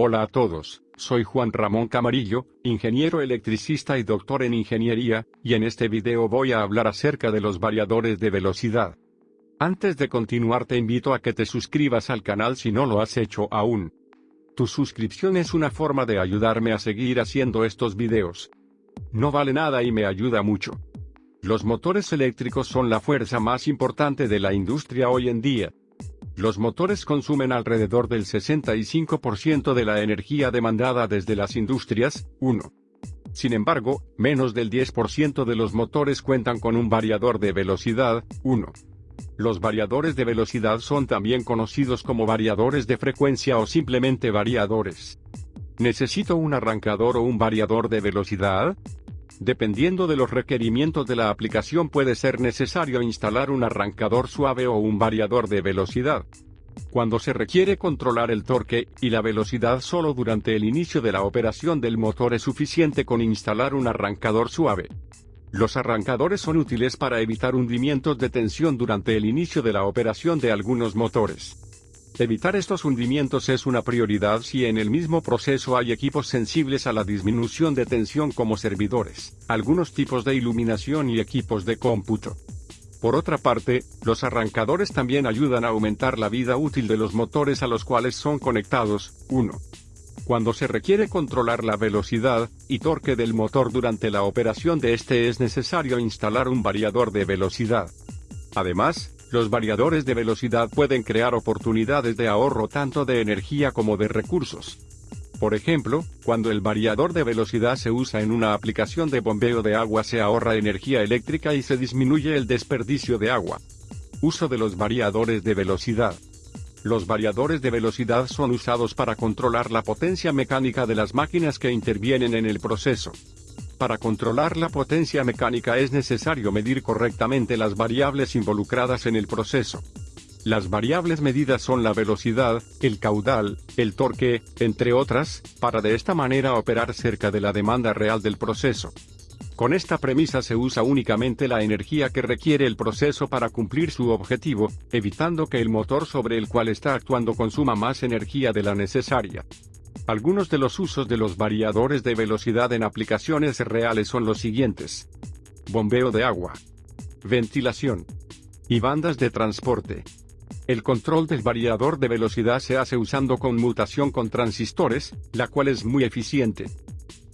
Hola a todos, soy Juan Ramón Camarillo, ingeniero electricista y doctor en ingeniería, y en este video voy a hablar acerca de los variadores de velocidad. Antes de continuar te invito a que te suscribas al canal si no lo has hecho aún. Tu suscripción es una forma de ayudarme a seguir haciendo estos videos. No vale nada y me ayuda mucho. Los motores eléctricos son la fuerza más importante de la industria hoy en día, los motores consumen alrededor del 65% de la energía demandada desde las industrias, 1. Sin embargo, menos del 10% de los motores cuentan con un variador de velocidad, 1. Los variadores de velocidad son también conocidos como variadores de frecuencia o simplemente variadores. ¿Necesito un arrancador o un variador de velocidad? Dependiendo de los requerimientos de la aplicación puede ser necesario instalar un arrancador suave o un variador de velocidad. Cuando se requiere controlar el torque y la velocidad solo durante el inicio de la operación del motor es suficiente con instalar un arrancador suave. Los arrancadores son útiles para evitar hundimientos de tensión durante el inicio de la operación de algunos motores. Evitar estos hundimientos es una prioridad si en el mismo proceso hay equipos sensibles a la disminución de tensión como servidores, algunos tipos de iluminación y equipos de cómputo. Por otra parte, los arrancadores también ayudan a aumentar la vida útil de los motores a los cuales son conectados. 1. Cuando se requiere controlar la velocidad y torque del motor durante la operación de este es necesario instalar un variador de velocidad. Además, los variadores de velocidad pueden crear oportunidades de ahorro tanto de energía como de recursos. Por ejemplo, cuando el variador de velocidad se usa en una aplicación de bombeo de agua se ahorra energía eléctrica y se disminuye el desperdicio de agua. Uso de los variadores de velocidad. Los variadores de velocidad son usados para controlar la potencia mecánica de las máquinas que intervienen en el proceso. Para controlar la potencia mecánica es necesario medir correctamente las variables involucradas en el proceso. Las variables medidas son la velocidad, el caudal, el torque, entre otras, para de esta manera operar cerca de la demanda real del proceso. Con esta premisa se usa únicamente la energía que requiere el proceso para cumplir su objetivo, evitando que el motor sobre el cual está actuando consuma más energía de la necesaria. Algunos de los usos de los variadores de velocidad en aplicaciones reales son los siguientes. Bombeo de agua. Ventilación. Y bandas de transporte. El control del variador de velocidad se hace usando conmutación con transistores, la cual es muy eficiente.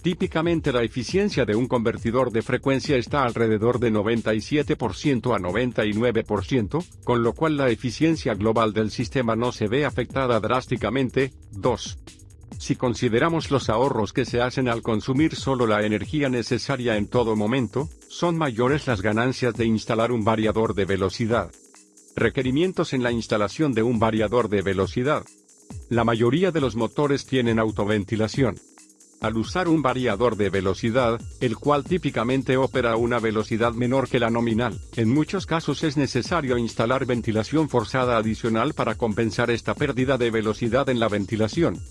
Típicamente la eficiencia de un convertidor de frecuencia está alrededor de 97% a 99%, con lo cual la eficiencia global del sistema no se ve afectada drásticamente. 2. Si consideramos los ahorros que se hacen al consumir solo la energía necesaria en todo momento, son mayores las ganancias de instalar un variador de velocidad. Requerimientos en la instalación de un variador de velocidad. La mayoría de los motores tienen autoventilación. Al usar un variador de velocidad, el cual típicamente opera a una velocidad menor que la nominal, en muchos casos es necesario instalar ventilación forzada adicional para compensar esta pérdida de velocidad en la ventilación.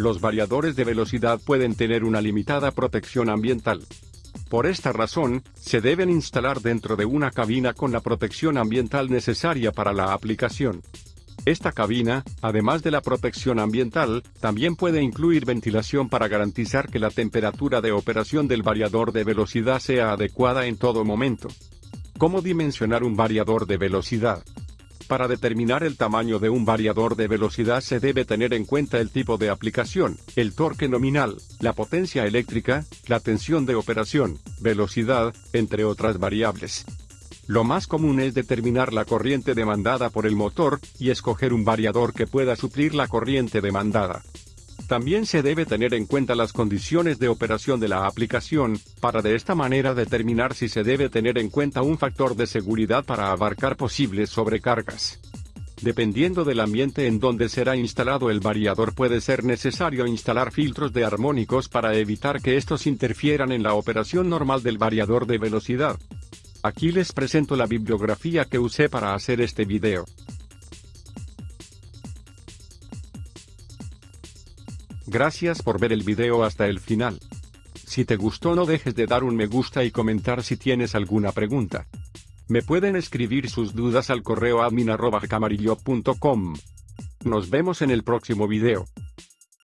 Los variadores de velocidad pueden tener una limitada protección ambiental. Por esta razón, se deben instalar dentro de una cabina con la protección ambiental necesaria para la aplicación. Esta cabina, además de la protección ambiental, también puede incluir ventilación para garantizar que la temperatura de operación del variador de velocidad sea adecuada en todo momento. ¿Cómo dimensionar un variador de velocidad? Para determinar el tamaño de un variador de velocidad se debe tener en cuenta el tipo de aplicación, el torque nominal, la potencia eléctrica, la tensión de operación, velocidad, entre otras variables. Lo más común es determinar la corriente demandada por el motor, y escoger un variador que pueda suplir la corriente demandada. También se debe tener en cuenta las condiciones de operación de la aplicación, para de esta manera determinar si se debe tener en cuenta un factor de seguridad para abarcar posibles sobrecargas. Dependiendo del ambiente en donde será instalado el variador puede ser necesario instalar filtros de armónicos para evitar que estos interfieran en la operación normal del variador de velocidad. Aquí les presento la bibliografía que usé para hacer este video. Gracias por ver el video hasta el final. Si te gustó no dejes de dar un me gusta y comentar si tienes alguna pregunta. Me pueden escribir sus dudas al correo admin.camarillo.com. Nos vemos en el próximo video.